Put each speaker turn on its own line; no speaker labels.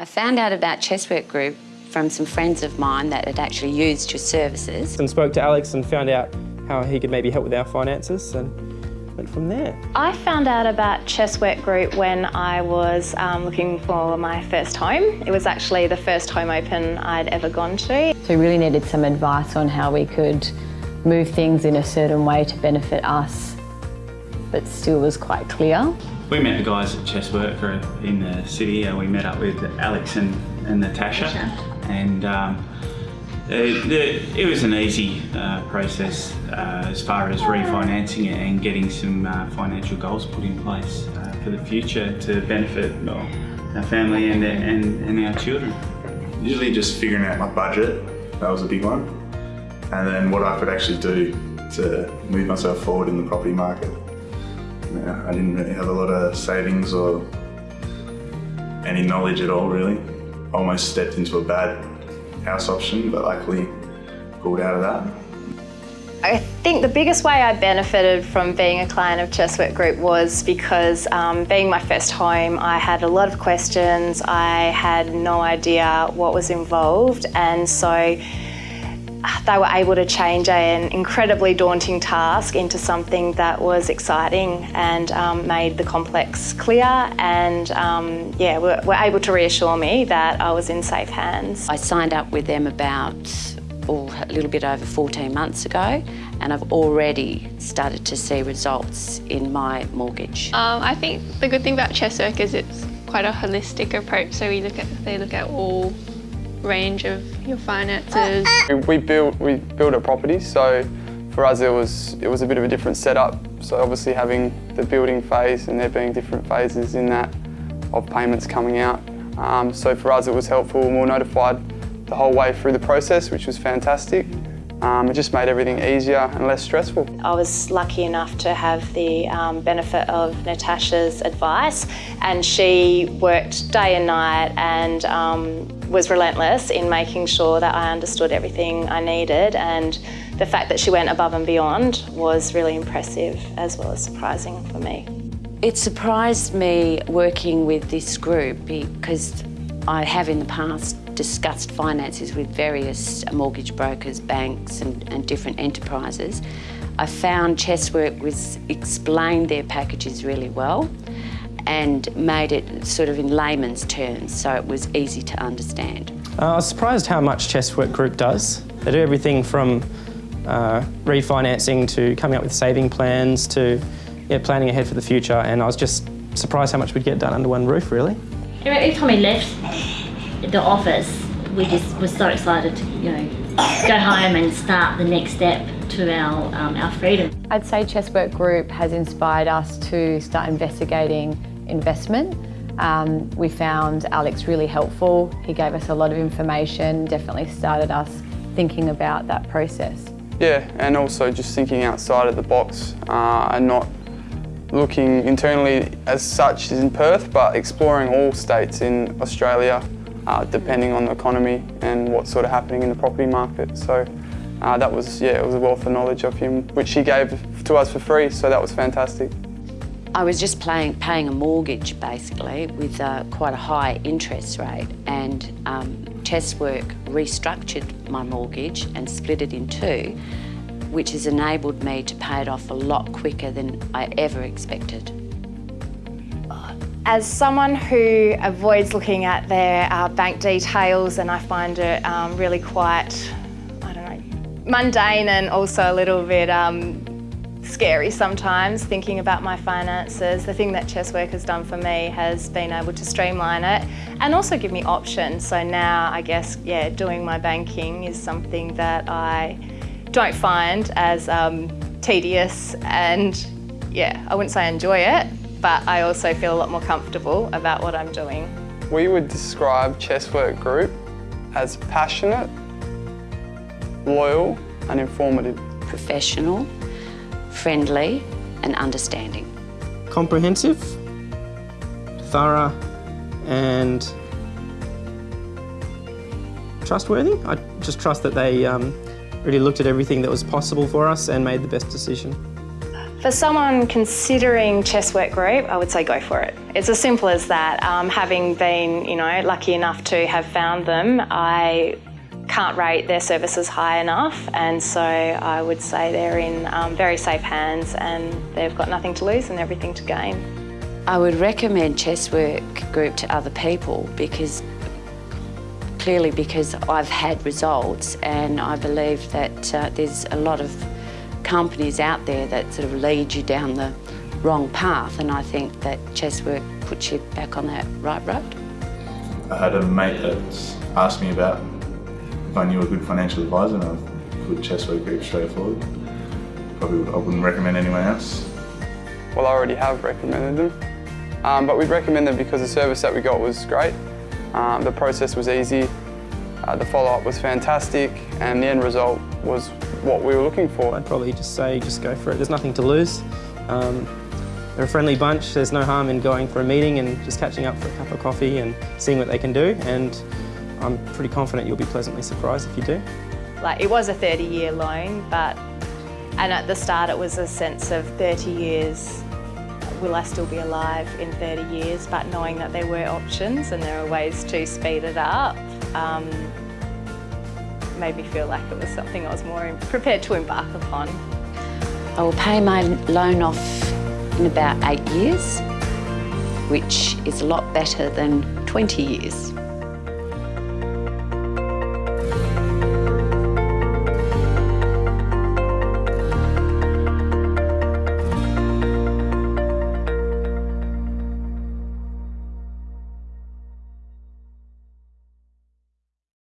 I found out about Chesswork Group from some friends of mine that had actually used your services.
And spoke to Alex and found out how he could maybe help with our finances and went from there.
I found out about Chesswork Group when I was um, looking for my first home. It was actually the first home open I'd ever gone to.
So we really needed some advice on how we could move things in a certain way to benefit us, but still was quite clear.
We met the guys at Chesswork in the city. and we met up with Alex and, and Natasha, and um, it, it, it, was an easy uh, process uh, as far as refinancing it and getting some uh, financial goals put in place uh, for the future to benefit our family and, and, and our children.
Usually just figuring out my budget, that was a big one, and then what I could actually do to move myself forward in the property market. I didn't really have a lot of savings or any knowledge at all really. Almost stepped into a bad house option, but luckily pulled out of that.
I think the biggest way I benefited from being a client of Chesswork Group was because um, being my first home, I had a lot of questions, I had no idea what was involved and so they were able to change an incredibly daunting task into something that was exciting and um, made the complex clear and um, yeah, were, were able to reassure me that I was in safe hands.
I signed up with them about oh, a little bit over 14 months ago and I've already started to see results in my mortgage.
Um, I think the good thing about Chesswork is it's quite a holistic approach so we look at, they look at all range of your finances.
We built we built a property, so for us it was it was a bit of a different setup. So obviously having the building phase and there being different phases in that of payments coming out. Um, so for us it was helpful and we were notified the whole way through the process, which was fantastic. Um, it just made everything easier and less stressful.
I was lucky enough to have the um, benefit of Natasha's advice and she worked day and night and um, was relentless in making sure that I understood everything I needed and the fact that she went above and beyond was really impressive as well as surprising for me.
It surprised me working with this group because I have in the past discussed finances with various mortgage brokers, banks and, and different enterprises. I found Chesswork was explained their packages really well and made it sort of in layman's terms so it was easy to understand.
Uh, I was surprised how much Chesswork Group does. They do everything from uh, refinancing to coming up with saving plans to yeah, planning ahead for the future and I was just surprised how much we'd get done under one roof really.
Every time we left the office, we just were so excited to, you know, go home and start the next step to our, um, our freedom.
I'd say Chesswork Group has inspired us to start investigating investment. Um, we found Alex really helpful. He gave us a lot of information, definitely started us thinking about that process.
Yeah, and also just thinking outside of the box uh, and not looking internally as such in Perth, but exploring all states in Australia uh, depending on the economy and what's sort of happening in the property market. So uh, that was, yeah, it was a wealth of knowledge of him, which he gave to us for free, so that was fantastic.
I was just paying, paying a mortgage basically with uh, quite a high interest rate and um, Chesswork restructured my mortgage and split it in two which has enabled me to pay it off a lot quicker than I ever expected.
As someone who avoids looking at their uh, bank details and I find it um, really quite, I don't know, mundane and also a little bit um, scary sometimes thinking about my finances. The thing that Chesswork has done for me has been able to streamline it and also give me options. So now I guess, yeah, doing my banking is something that I don't find as um, tedious and yeah, I wouldn't say I enjoy it, but I also feel a lot more comfortable about what I'm doing.
We would describe Chesswork Group as passionate, loyal and informative.
Professional, friendly and understanding.
Comprehensive, thorough and trustworthy. I just trust that they um, really looked at everything that was possible for us and made the best decision.
For someone considering Chesswork Group, I would say go for it. It's as simple as that. Um, having been, you know, lucky enough to have found them, I can't rate their services high enough and so I would say they're in um, very safe hands and they've got nothing to lose and everything to gain.
I would recommend Chesswork Group to other people because clearly because I've had results and I believe that uh, there's a lot of companies out there that sort of lead you down the wrong path and I think that Chesswork puts you back on that right road.
I had a mate that asked me about if I knew a good financial advisor and I put Chesswork Group straight forward. Probably I wouldn't recommend anyone else.
Well, I already have recommended them, um, but we'd recommend them because the service that we got was great. Um, the process was easy, uh, the follow-up was fantastic, and the end result was what we were looking for.
I'd probably just say just go for it. There's nothing to lose. Um, they're a friendly bunch. There's no harm in going for a meeting and just catching up for a cup of coffee and seeing what they can do. And I'm pretty confident you'll be pleasantly surprised if you do.
Like it was a 30 year loan, but and at the start it was a sense of 30 years. Will I still be alive in 30 years? But knowing that there were options and there are ways to speed it up, um, made me feel like it was something I was more prepared to embark upon.
I will pay my loan off in about eight years, which is a lot better than 20 years.